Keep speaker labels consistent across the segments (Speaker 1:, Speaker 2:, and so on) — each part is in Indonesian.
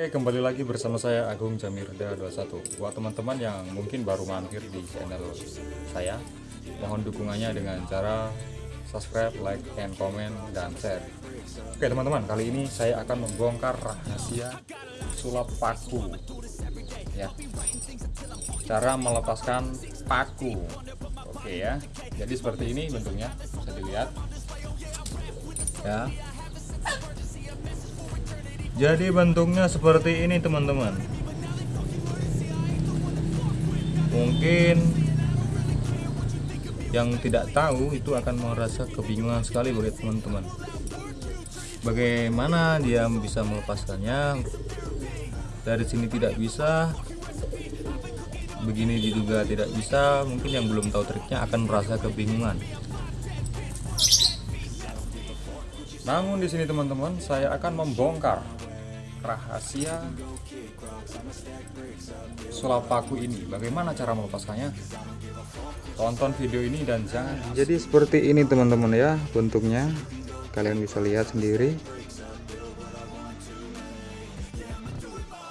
Speaker 1: Oke, kembali lagi bersama saya Agung Jamirda 21. Buat teman-teman yang mungkin baru mampir di channel saya, mohon dukungannya dengan cara subscribe, like, and comment, dan share. Oke teman-teman, kali ini saya akan membongkar rahasia sulap paku. Ya, cara melepaskan paku. Oke ya, jadi seperti ini bentuknya, bisa dilihat. Ya, jadi bentuknya seperti ini teman-teman. Mungkin yang tidak tahu itu akan merasa kebingungan sekali bagi teman-teman. Bagaimana dia bisa melepaskannya? Dari sini tidak bisa. Begini juga tidak bisa. Mungkin yang belum tahu triknya akan merasa kebingungan. Namun di sini teman-teman saya akan membongkar rahasia sulap paku ini. Bagaimana cara melepaskannya? Tonton video ini dan jangan jadi seperti ini teman-teman ya bentuknya. Kalian bisa lihat sendiri.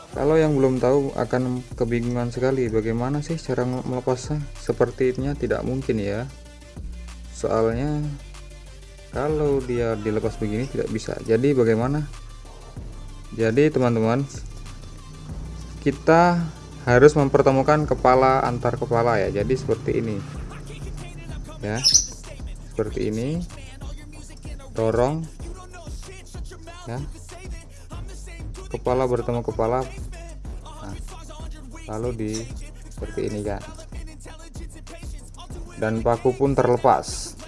Speaker 1: Kalau yang belum tahu akan kebingungan sekali. Bagaimana sih cara melepasnya? Sepertinya tidak mungkin ya. Soalnya kalau dia dilepas begini tidak bisa. Jadi bagaimana jadi teman-teman kita harus mempertemukan kepala antar kepala ya. Jadi seperti ini. Ya seperti ini. Dorong. Ya. Kepala bertemu kepala. Nah, lalu di seperti ini kan dan paku pun terlepas.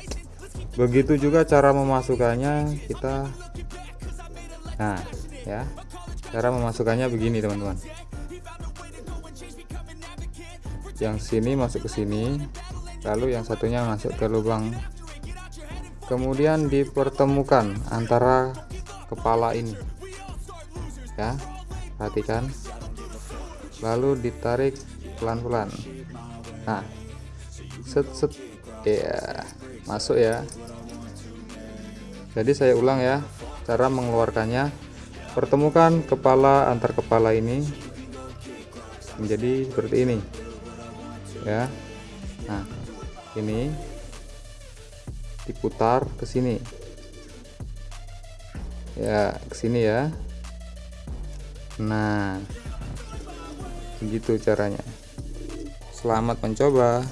Speaker 1: Begitu juga cara memasukkannya kita. Nah ya. Cara memasukkannya begini teman-teman. Yang sini masuk ke sini lalu yang satunya masuk ke lubang. Kemudian dipertemukan antara kepala ini. Ya perhatikan. Lalu ditarik pelan-pelan. Nah set set. Ya masuk ya. Jadi saya ulang ya cara mengeluarkannya pertemukan kepala antar kepala ini menjadi seperti ini ya. Nah ini diputar ke sini. Ya ke sini ya. Nah begitu caranya. Selamat mencoba